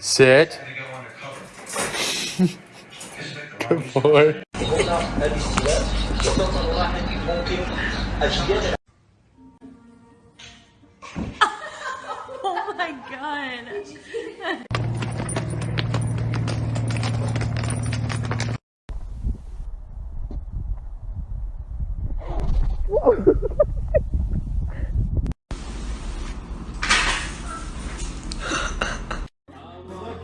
Sit. Good boy. Oh my god.